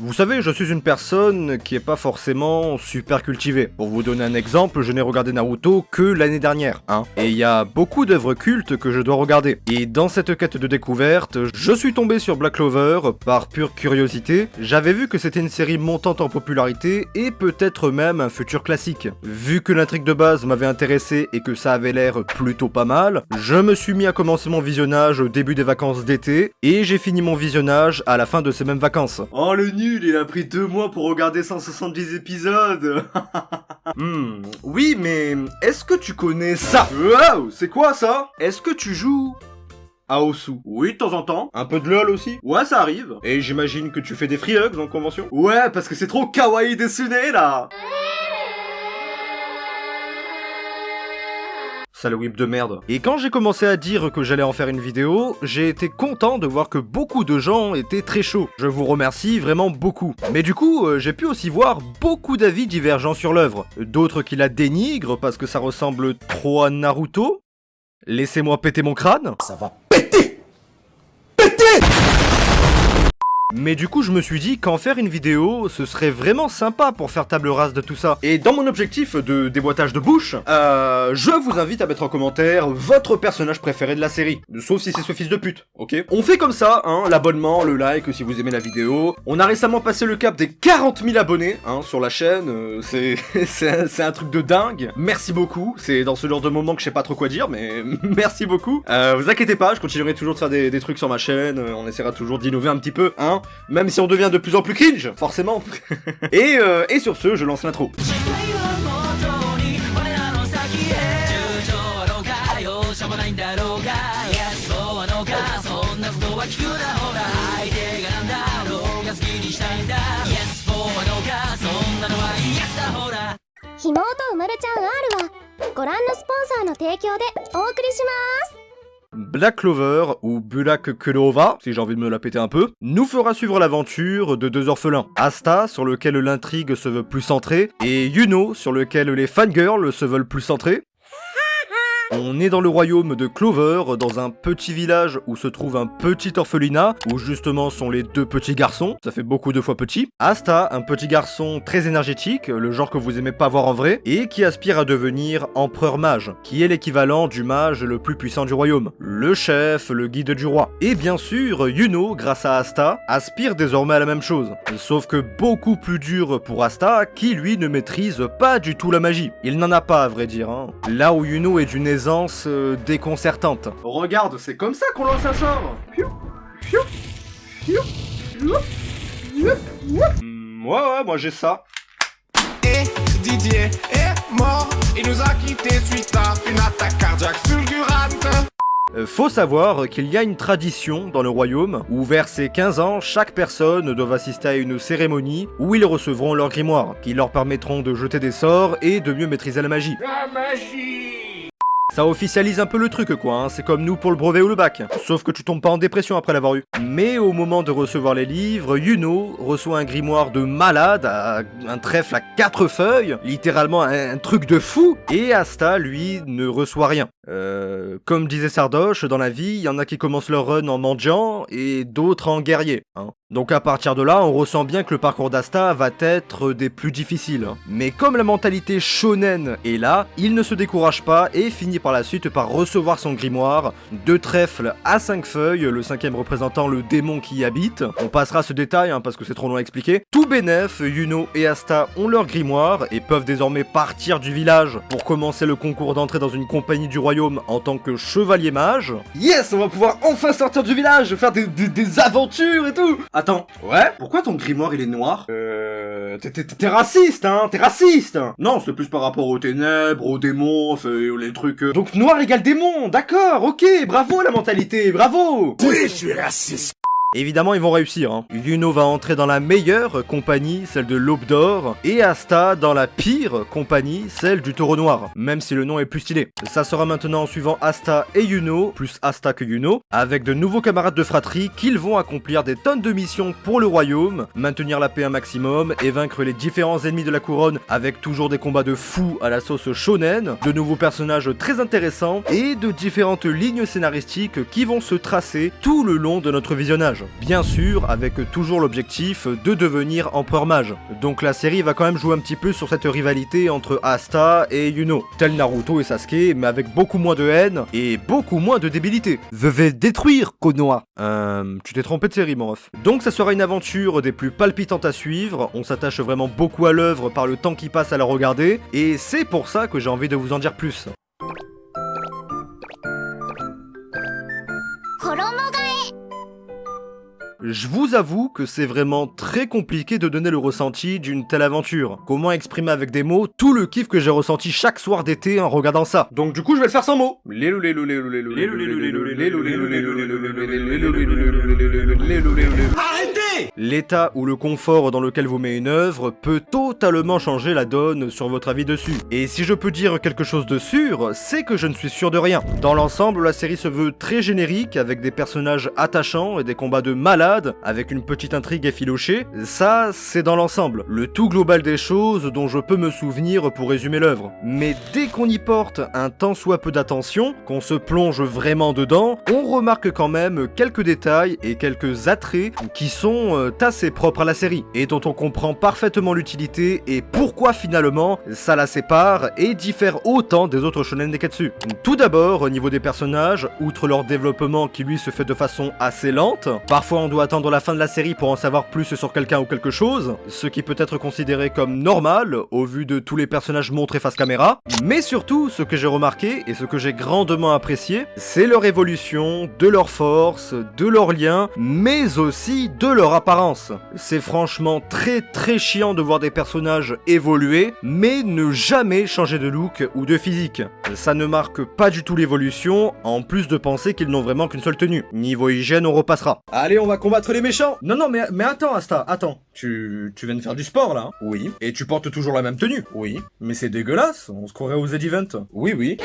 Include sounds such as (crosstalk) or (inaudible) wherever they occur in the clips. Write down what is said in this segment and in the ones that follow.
Vous savez, je suis une personne qui est pas forcément super cultivée. Pour vous donner un exemple, je n'ai regardé Naruto que l'année dernière, hein. Et il y a beaucoup d'œuvres cultes que je dois regarder. Et dans cette quête de découverte, je suis tombé sur Black Clover par pure curiosité. J'avais vu que c'était une série montante en popularité et peut-être même un futur classique. Vu que l'intrigue de base m'avait intéressé et que ça avait l'air plutôt pas mal, je me suis mis à commencer mon visionnage au début des vacances d'été et j'ai fini mon visionnage à la fin de ces mêmes vacances. Oh nul, il a pris deux mois pour regarder 170 épisodes. (laughs) Hmm, oui mais est-ce que tu connais ça? Waouh, c'est quoi ça? Est-ce que tu joues à Osu? Oui, de temps en temps. Un peu de LOL aussi? Ouais, ça arrive. Et j'imagine que tu fais des free hugs en convention? Ouais, parce que c'est trop kawaii desune là Sale whip de merde. Et quand j'ai commencé à dire que j'allais en faire une vidéo, j'ai été content de voir que beaucoup de gens étaient très chauds. Je vous remercie vraiment beaucoup. Mais du coup, euh, j'ai pu aussi voir beaucoup d'avis divergents sur l'œuvre. D'autres qui la dénigrent parce que ça ressemble trop à Naruto. Laissez-moi péter mon crâne. Ça va péter Mais du coup, je me suis dit qu'en faire une vidéo, ce serait vraiment sympa pour faire table rase de tout ça. Et dans mon objectif de déboîtage de bouche, euh, je vous invite à mettre en commentaire votre personnage préféré de la série. Sauf si c'est ce fils de pute, ok? On fait comme ça, hein, l'abonnement, le like si vous aimez la vidéo. On a récemment passé le cap des 40 000 abonnés, hein, sur la chaîne. euh, (laughs) c'est un, truc de dingue. Merci beaucoup. C'est dans ce genre de moment que je sais pas trop quoi dire, mais (laughs) merci beaucoup. Euh, vous inquiétez pas, je continuerai toujours de faire des, des trucs sur ma chaîne. euh, On essaiera toujours d'innover un petit peu, hein. Même si on devient de plus en plus cringe, forcément. (laughs) et, euh, et sur ce, je lance l'intro. 「元に我らの先へ」「友情あろうか容赦もないんだろうか」「Yes そうあのかそんなことは聞くなほら相手がなんだろうが好きにしたいんだ」「Yes そうあのかそんなのは Yes だほら」ひもとうまるちゃん R はご覧のスポンサーの提供でお送りします Black Clover, ou Bulak Clova, si j'ai envie de me la péter un peu, nous fera suivre l'aventure de deux orphelins. Asta, sur lequel l'intrigue se veut plus centrée, et Yuno, sur lequel les fangirls se veulent plus centrés. On est dans le royaume de Clover, dans un petit village où se trouve un petit orphelinat, où justement sont les deux petits garçons, ça fait beaucoup de fois petit. Asta, un petit garçon très énergétique, le genre que vous aimez pas voir en vrai, et qui aspire à devenir empereur mage, qui est l'équivalent du mage le plus puissant du royaume, le chef, le guide du roi. Et bien sûr, Yuno, grâce à Asta, aspire désormais à la même chose. Sauf que beaucoup plus dur pour Asta, qui lui ne maîtrise pas du tout la magie. Il n'en a pas à vrai dire, hein. Là où Yuno est d'une euh, déconcertante. Regarde, c'est comme ça qu'on lance un sort Piou, piou, piou, piou, piou, piou. Hmm, ouais ouais, moi j'ai ça. Et Didier est mort. Il nous a quittés suite à une attaque cardiaque fulgurante. Euh, faut savoir qu'il y a une tradition dans le royaume où vers ses 15 ans, chaque personne doit assister à une cérémonie où ils recevront leur grimoire, qui leur permettront de jeter des sorts et de mieux maîtriser la magie. La magie. Ça officialise un peu le truc quoi, hein. c'est comme nous pour le brevet ou le bac. Sauf que tu tombes pas en dépression après l'avoir eu. Mais au moment de recevoir les livres, Yuno reçoit un grimoire de malade, un trèfle à quatre feuilles, littéralement un truc de fou, et Asta, lui, ne reçoit rien. Euh, comme disait Sardoche, dans la vie, il y en a qui commencent leur run en mendiant, et d'autres en guerrier. hein. Donc à partir de là, on ressent bien que le parcours d'Asta va être des plus difficiles. Mais comme la mentalité shonen est là, il ne se décourage pas et finit par la suite par recevoir son grimoire, deux trèfles à cinq feuilles, le cinquième représentant le démon qui y habite. On passera ce détail hein, parce que c'est trop long à expliquer. Tout bénef, Yuno et Asta ont leur grimoire et peuvent désormais partir du village pour commencer le concours d'entrée dans une compagnie du royaume en tant que chevalier mage. Yes, on va pouvoir enfin sortir du village, faire des, des- des aventures et tout Attends, Ouais pourquoi ton grimoire il est noir? Euh... T'es- raciste, hein T'es raciste Non, c'est plus par rapport aux ténèbres, aux démons, les trucs... euh, Donc noir égale démon, d'accord, ok, bravo la mentalité, bravo Oui, je suis raciste. Évidemment, ils vont réussir. Hein. Yuno va entrer dans la meilleure compagnie, celle de l'Aube d'Or, et Asta dans la pire compagnie, celle du Taureau Noir, même si le nom est plus stylé. Ça sera maintenant en suivant Asta et Yuno, plus Asta que Yuno, avec de nouveaux camarades de fratrie qu'ils vont accomplir des tonnes de missions pour le royaume, maintenir la paix un maximum et vaincre les différents ennemis de la couronne avec toujours des combats de fous à la sauce shonen, de nouveaux personnages très intéressants et de différentes lignes scénaristiques qui vont se tracer tout le long de notre visionnage. Bien sûr, avec toujours l'objectif de devenir empereur mage. Donc la série va quand même jouer un petit peu sur cette rivalité entre Asta et Yuno. Tel Naruto et Sasuke, mais avec beaucoup moins de haine et beaucoup moins de débilité. Je vais détruire Konoha. Euh, tu t'es trompé de série, mon ref. Donc ça sera une aventure des plus palpitantes à suivre, on s'attache vraiment beaucoup à l'œuvre par le temps qui passe à la regarder, et c'est pour ça que j'ai envie de vous en dire plus. Je vous avoue que c'est vraiment très compliqué de donner le ressenti d'une telle aventure. Comment exprimer avec des mots tout le kiff que j'ai ressenti chaque soir d'été en regardant ça Donc du coup, je vais le faire sans mots. L'état ou le confort dans lequel vous met une œuvre peut totalement changer la donne sur votre avis dessus. Et si je peux dire quelque chose de sûr, c'est que je ne suis sûr de rien. Dans l'ensemble, la série se veut très générique, avec des personnages attachants et des combats de malades, avec une petite intrigue effilochée. Ça, c'est dans l'ensemble. Le tout global des choses dont je peux me souvenir pour résumer l'œuvre. Mais dès qu'on y porte un tant soit peu d'attention, qu'on se plonge vraiment dedans, on remarque quand même quelques détails et quelques attraits qui sont euh, assez propres à la série, et dont on comprend parfaitement l'utilité et pourquoi finalement ça la sépare et diffère autant des autres shonen Neketsu. Tout d'abord, au niveau des personnages, outre leur développement qui lui se fait de façon assez lente, parfois on doit attendre la fin de la série pour en savoir plus sur quelqu'un ou quelque chose, ce qui peut être considéré comme normal au vu de tous les personnages montrés face caméra, mais surtout ce que j'ai remarqué et ce que j'ai grandement apprécié, c'est leur évolution, de leur force, de leurs liens, mais aussi de leur apparence. C'est franchement très très chiant de voir des personnages évoluer, mais ne jamais changer de look ou de physique. Ça ne marque pas du tout l'évolution, en plus de penser qu'ils n'ont vraiment qu'une seule tenue. Niveau hygiène, on repassera. Allez, on va combattre les méchants Non, non, mais, mais attends, Asta, attends. Tu, tu viens de faire du sport, là hein Oui. Et tu portes toujours la même tenue Oui. Mais c'est dégueulasse, on se croirait aux Z-Event. Oui, oui.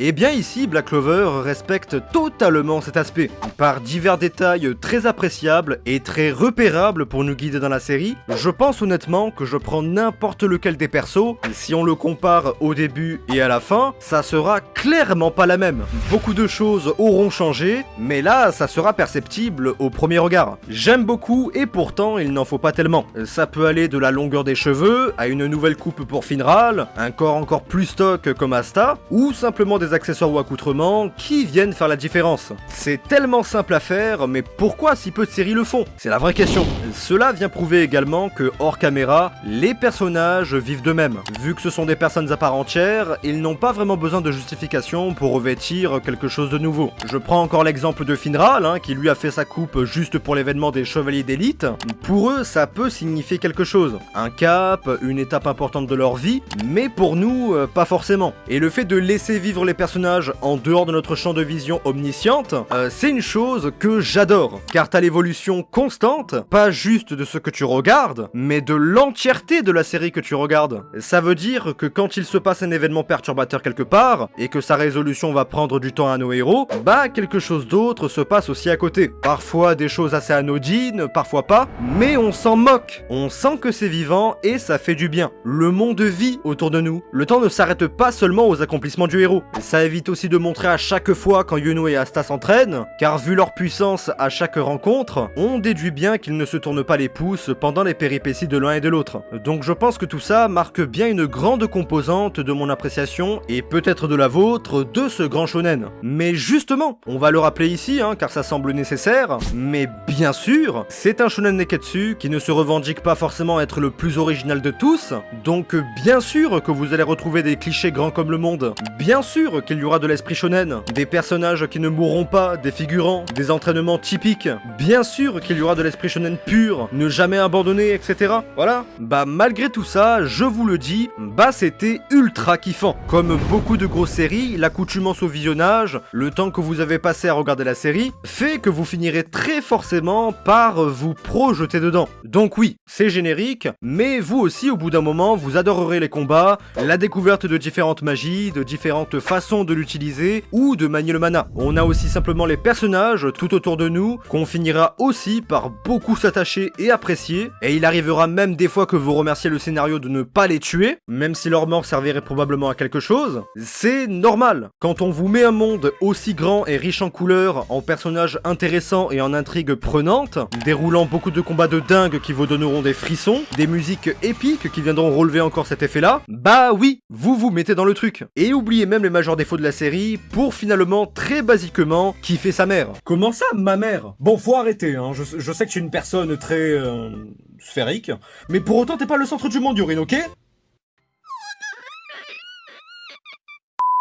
Et bien ici, Black Clover respecte totalement cet aspect, par divers détails très appréciables et très repérables pour nous guider dans la série. Je pense honnêtement que je prends n'importe lequel des persos, et si on le compare au début et à la fin, ça sera clairement pas la même. Beaucoup de choses auront changé, mais là, ça sera perceptible au premier regard. J'aime beaucoup et pourtant, il n'en faut pas tellement. Ça peut aller de la longueur des cheveux, à une nouvelle coupe pour Finral, un corps encore plus stock comme Asta, ou simplement des accessoires ou accoutrements qui viennent faire la différence. C'est tellement simple à faire, mais pourquoi si peu de séries le font? C'est la vraie question. Cela vient prouver également que hors caméra, les personnages vivent d'eux-mêmes. Vu que ce sont des personnes à part entière, ils n'ont pas vraiment besoin de justification pour revêtir quelque chose de nouveau. Je prends encore l'exemple de Finral, hein, qui lui a fait sa coupe juste pour l'événement des Chevaliers d'élite. Pour eux, ça peut signifier quelque chose. Un cap, une étape importante de leur vie, mais pour nous, euh, pas forcément. Et le fait de laisser vivre les personnages en dehors de notre champ de vision omnisciente, euh, c'est une chose que j'adore. Car t'as l'évolution constante, pas juste de ce que tu regardes, mais de l'entièreté de la série que tu regardes. Ça veut dire que quand il se passe un événement perturbateur quelque part, et que sa résolution va prendre du temps à nos héros, bah quelque chose d'autre se passe aussi à côté. Parfois des choses assez anodines, parfois pas, mais on s'en moque. On sent que c'est vivant et ça fait du bien. Le monde vit autour de nous. Le temps ne s'arrête pas seulement aux accomplissements du héros. Ça évite aussi de montrer à chaque fois quand Yuno et Asta s'entraînent, car vu leur puissance à chaque rencontre, on déduit bien qu'ils ne se tournent pas les pouces pendant les péripéties de l'un et de l'autre. Donc je pense que tout ça marque bien une grande composante de mon appréciation, et peut-être de la vôtre, de ce grand shonen. Mais justement, on va le rappeler ici, hein, car ça semble nécessaire, mais bien sûr, c'est un shonen neketsu qui ne se revendique pas forcément être le plus original de tous, donc bien sûr que vous allez retrouver des clichés grands comme le monde, bien sûr qu'il y aura de l'esprit shonen, des personnages qui ne mourront pas, des figurants, des entraînements typiques, bien sûr qu'il y aura de l'esprit shonen pur, ne jamais abandonner, etc. Voilà. Bah malgré tout ça, je vous le dis, bah c'était ultra kiffant. Comme beaucoup de grosses séries, l'accoutumance au visionnage, le temps que vous avez passé à regarder la série, fait que vous finirez très forcément par vous projeter dedans. Donc oui, c'est générique, mais vous aussi au bout d'un moment, vous adorerez les combats, la découverte de différentes magies, de différentes façons de l'utiliser ou de manier le mana. On a aussi simplement les personnages tout autour de nous qu'on finira aussi par beaucoup s'attacher et apprécier, et il arrivera même des fois que vous remerciez le scénario de ne pas les tuer, même si leur mort servirait probablement à quelque chose. C'est normal. Quand on vous met un monde aussi grand et riche en couleurs, en personnages intéressants et en intrigues prenantes, déroulant beaucoup de combats de dingue qui vous donneront des frissons, des musiques épiques qui viendront relever encore cet effet-là, bah oui, vous vous mettez dans le truc. Et oubliez même les défauts de la série pour finalement, très basiquement, kiffer sa mère. Comment ça, ma mère? Bon, faut arrêter, hein. je, je sais que tu es une personne très... euh, sphérique, mais pour autant t'es pas le centre du monde, Yurine, ok?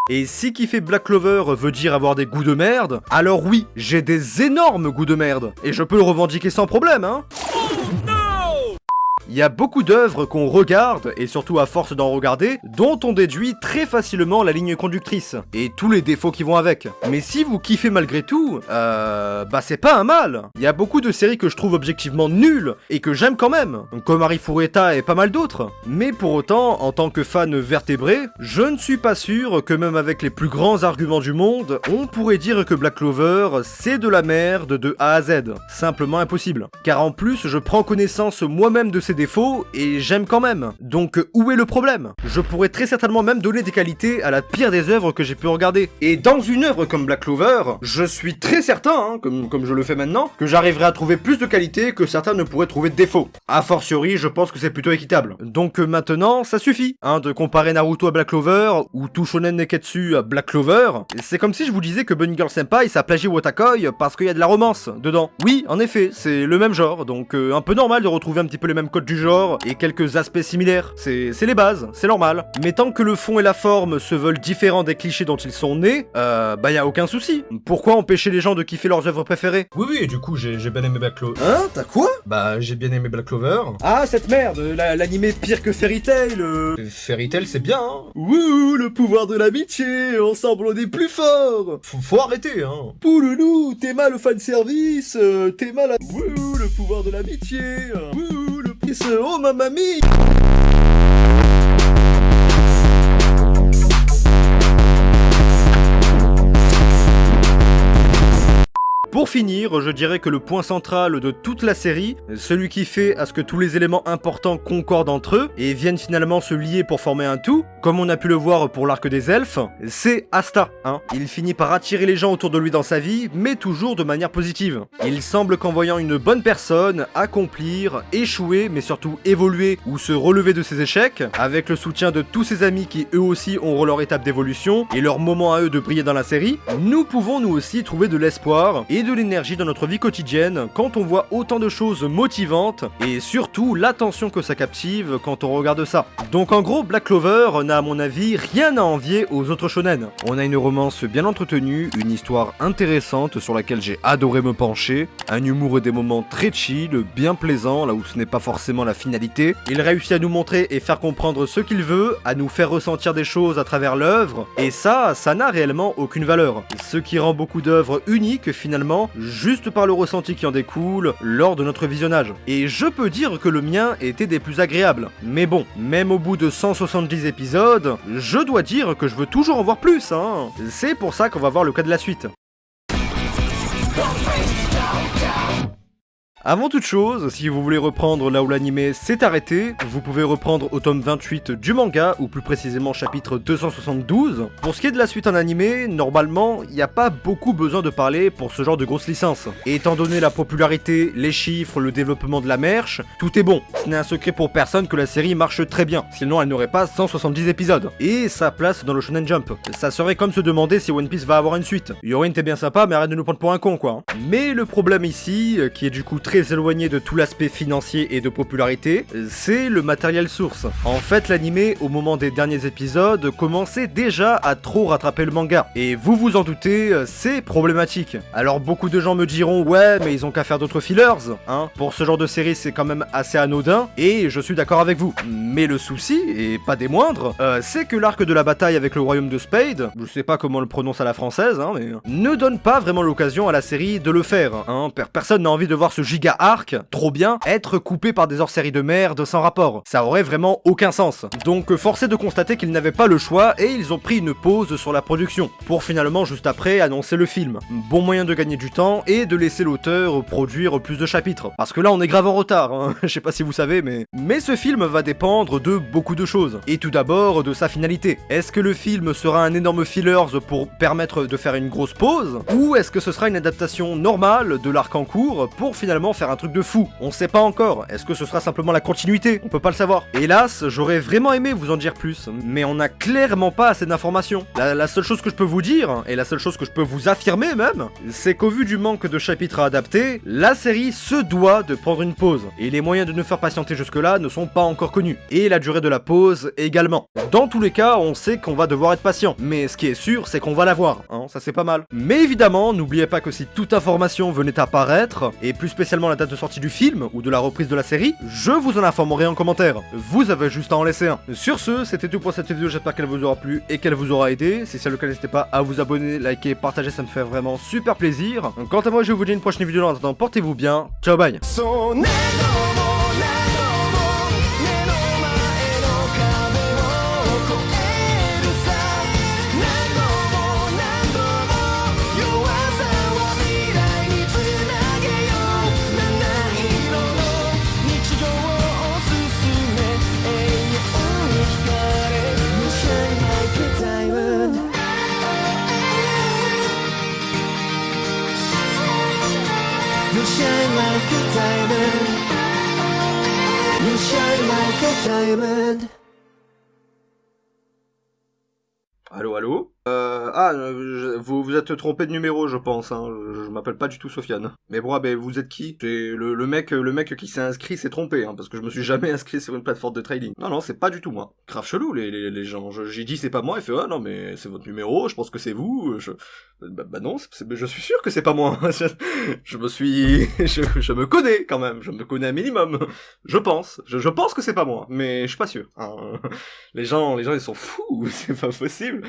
Et si kiffer Black Clover veut dire avoir des goûts de merde, alors oui, j'ai des énormes goûts de merde. Et je peux le revendiquer sans problème, hein il y a beaucoup d'œuvres qu'on regarde, et surtout à force d'en regarder, dont on déduit très facilement la ligne conductrice, et tous les défauts qui vont avec. Mais si vous kiffez malgré tout, euh... bah c'est pas un mal Il y a beaucoup de séries que je trouve objectivement nulles, et que j'aime quand même, comme Harry Fureta et pas mal d'autres. Mais pour autant, en tant que fan vertébré, je ne suis pas sûr que même avec les plus grands arguments du monde, on pourrait dire que Black Clover, c'est de la merde de A à Z. Simplement impossible. Car en plus, je prends connaissance moi-même de ces défauts et j'aime quand même. Donc où est le problème? Je pourrais très certainement même donner des qualités à la pire des œuvres que j'ai pu regarder. Et dans une œuvre comme Black Clover, je suis très certain, hein, comme, comme je le fais maintenant, que j'arriverai à trouver plus de qualités que certains ne pourraient trouver de défauts. A fortiori, je pense que c'est plutôt équitable. Donc maintenant, ça suffit, hein, de comparer Naruto à Black Clover, ou tout Shonen Neketsu à Black Clover. C'est comme si je vous disais que Bunny Girl Senpai, ça plagie Watakoi parce qu'il y a de la romance dedans. Oui, en effet, c'est le même genre, donc euh, un peu normal de retrouver un petit peu les mêmes codes du genre, et quelques aspects similaires. C'est les bases, c'est normal. Mais tant que le fond et la forme se veulent différents des clichés dont ils sont nés, euh, bah y a aucun souci. Pourquoi empêcher les gens de kiffer leurs œuvres préférées? Oui, oui, et du coup, j'ai bien aimé Black Clover. Hein? T'as quoi? Bah, j'ai bien aimé Black Clover. Ah, cette merde, la- l'animé pire que Fairy Tail euh. Fairy Tail, c'est bien, hein. Wouh, le pouvoir de l'amitié, ensemble on est plus fort Faut, faut arrêter, hein. Pouloulou, t'es mal au fanservice, euh, t'es mal à... Wouh, le pouvoir de l'amitié, wouh, le pisse, oh ma mamie finir, je dirais que le point central de toute la série, celui qui fait à ce que tous les éléments importants concordent entre eux et viennent finalement se lier pour former un tout, comme on a pu le voir pour l'arc des elfes, c'est Asta. Hein. Il finit par attirer les gens autour de lui dans sa vie, mais toujours de manière positive. Il semble qu'en voyant une bonne personne accomplir, échouer, mais surtout évoluer ou se relever de ses échecs, avec le soutien de tous ses amis qui eux aussi ont leur étape d'évolution et leur moment à eux de briller dans la série, nous pouvons nous aussi trouver de l'espoir et de l'énergie dans notre vie quotidienne quand on voit autant de choses motivantes et surtout l'attention que ça captive quand on regarde ça. Donc en gros, Black Clover n'a à mon avis rien à envier aux autres shonen. On a une romance bien entretenue, une histoire intéressante sur laquelle j'ai adoré me pencher, un humour et des moments très chill, bien plaisant là où ce n'est pas forcément la finalité. Il réussit à nous montrer et faire comprendre ce qu'il veut, à nous faire ressentir des choses à travers l'œuvre, et ça, ça n'a réellement aucune valeur. Ce qui rend beaucoup d'œuvres uniques finalement, juste par le ressenti qui en découle lors de notre visionnage. Et je peux dire que le mien était des plus agréables. Mais bon, même au bout de 170 épisodes, je dois dire que je veux toujours en voir plus, hein. C'est pour ça qu'on va voir le cas de la suite. Avant toute chose, si vous voulez reprendre là où l'animé s'est arrêté, vous pouvez reprendre au tome 28 du manga, ou plus précisément chapitre 272. Pour ce qui est de la suite en animé, normalement, il n'y a pas beaucoup besoin de parler pour ce genre de grosse licence. Et étant donné la popularité, les chiffres, le développement de la merch, tout est bon. Ce n'est un secret pour personne que la série marche très bien, sinon elle n'aurait pas 170 épisodes. Et sa place dans le Shonen Jump. Ça serait comme se demander si One Piece va avoir une suite. Yorin t'es bien sympa, mais arrête de nous prendre pour un con quoi. Mais le problème ici, euh, qui est du coup très éloigné de tout l'aspect financier et de popularité, euh, c'est le matériel source. En fait, l'animé, au moment des derniers épisodes, commençait déjà à trop rattraper le manga. Et vous vous en doutez, euh, c'est problématique. Alors beaucoup de gens me diront, ouais, mais ils ont qu'à faire d'autres fillers, hein. Pour ce genre de série, c'est quand même assez anodin, et je suis d'accord avec vous. Mais le souci, et pas des moindres, euh, c'est que l'arc de la bataille avec le royaume de Spade, je sais pas comment on le prononce à la française, hein, mais ne donne pas vraiment l'occasion à la série de le faire, hein. Per- Personne n'a envie de voir ce giga arc, trop bien, être coupé par des hors-séries de merde sans rapport. Ça aurait vraiment aucun sens. Donc euh, forcé de constater qu'ils n'avaient pas le choix et ils ont pris une pause sur la production, pour finalement juste après annoncer le film. Bon moyen de gagner du temps et de laisser l'auteur produire plus de chapitres. Parce que là on est grave en retard, hein. (laughs) je sais pas si vous savez, mais... Mais ce film va dépendre de beaucoup de choses. Et tout d'abord de sa finalité. Est-ce que le film sera un énorme fillers pour permettre de faire une grosse pause? Ou est-ce que ce sera une adaptation normale de l'arc en cours pour finalement faire un truc de fou On sait pas encore. Est-ce que ce sera simplement la continuité? On peut pas le savoir. Hélas, j'aurais vraiment aimé vous en dire plus, mais on n'a clairement pas assez d'informations. La, la seule chose que je peux vous dire, et la seule chose que je peux vous affirmer même, c'est qu'au vu du manque de chapitres à adapter, la série se doit de prendre une pause. Et les moyens de nous faire patienter jusque-là ne sont pas encore connus. Et la durée de la pause également. Dans tous les cas, on sait qu'on va devoir être patient. Mais ce qui est sûr, c'est qu'on va l'avoir. Hein, ça c'est pas mal. Mais évidemment, n'oubliez pas que si toute information venait à apparaître, et plus spécialement la date de sortie du film, ou de la reprise de la série, je vous en informerai en commentaire. Vous avez juste à en laisser un. Sur ce, c'était tout pour cette vidéo, j'espère qu'elle vous aura plu et qu'elle vous aura aidé. Si c'est le cas, n'hésitez pas à vous abonner, liker, partager, ça me fait vraiment super plaisir. Quant à moi, je vous dis une prochaine vidéo, en attendant, portez-vous bien. Ciao, bye Allô, allô? Euh, Ah, euh, vous vous êtes trompé de numéro, je pense. Hein. Je, je m'appelle pas du tout Sofiane. Mais bon, ah, ben, vous êtes qui? C'est le, le mec, le mec qui s'est inscrit s'est trompé, hein, parce que je me suis jamais (laughs) inscrit sur une plateforme de trading. Non, non, c'est pas du tout moi. Grave chelou les, les, les gens. J'ai dit c'est pas moi, il fait ah non mais c'est votre numéro. Je pense que c'est vous. Je, bah, bah non, je suis sûr que c'est pas moi. (laughs) Je, je me suis, (laughs) je, je me connais quand même. Je me connais un minimum. Je pense. Je, je pense que c'est pas moi, mais je suis pas sûr. hein. Les gens, les gens ils sont fous. C'est pas possible.